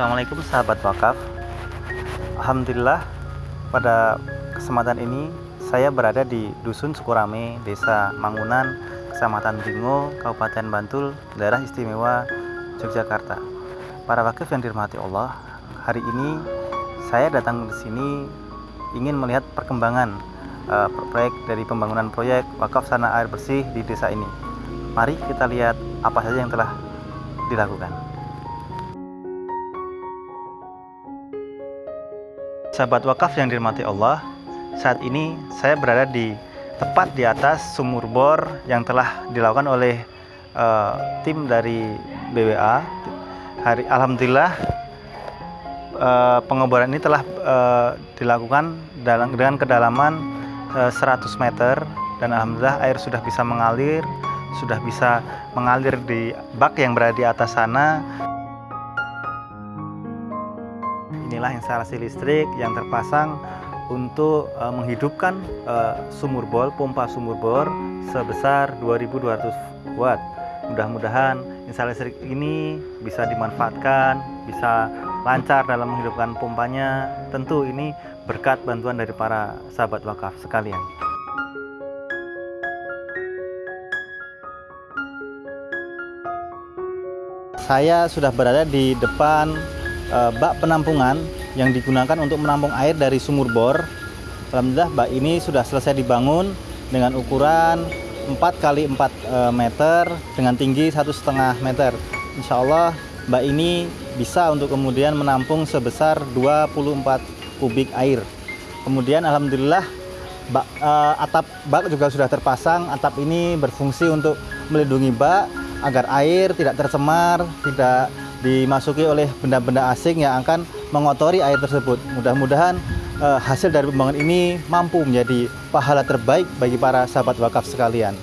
Assalamualaikum sahabat wakaf Alhamdulillah pada kesempatan ini saya berada di Dusun Sukurame, Desa Mangunan, Kecamatan Bingo, Kabupaten Bantul, Daerah Istimewa Yogyakarta. Para wakif yang dirahmati Allah, hari ini saya datang di sini ingin melihat perkembangan uh, proyek dari pembangunan proyek wakaf sana air bersih di desa ini. Mari kita lihat apa saja yang telah dilakukan. Sahabat wakaf yang dirahmati Allah, saat ini saya berada di tepat di atas sumur bor yang telah dilakukan oleh uh, tim dari BWA. Hari alhamdulillah uh, pengeboran ini telah uh, dilakukan dalam dengan kedalaman uh, 100 meter dan alhamdulillah air sudah bisa mengalir, sudah bisa mengalir di bak yang berada di atas sana inilah instalasi listrik yang terpasang untuk uh, menghidupkan uh, sumur bor, pompa sumur bor sebesar 2200 watt. Mudah-mudahan instalasi listrik ini bisa dimanfaatkan, bisa lancar dalam menghidupkan pompanya. Tentu ini berkat bantuan dari para sahabat wakaf sekalian. Saya sudah berada di depan uh, bak penampungan yang digunakan untuk menampung air dari sumur bor. Alhamdulillah bak ini sudah selesai dibangun dengan ukuran 4 kali 4 uh, meter dengan tinggi satu setengah meter. Insya Allah bak ini bisa untuk kemudian menampung sebesar 24 kubik air. Kemudian alhamdulillah bak, uh, atap bak juga sudah terpasang. Atap ini berfungsi untuk melindungi bak agar air tidak tercemar, tidak dimasuki oleh benda-benda asing yang akan mengotori air tersebut. Mudah-mudahan uh, hasil dari pembangunan ini mampu menjadi pahala terbaik bagi para sahabat wakaf sekalian.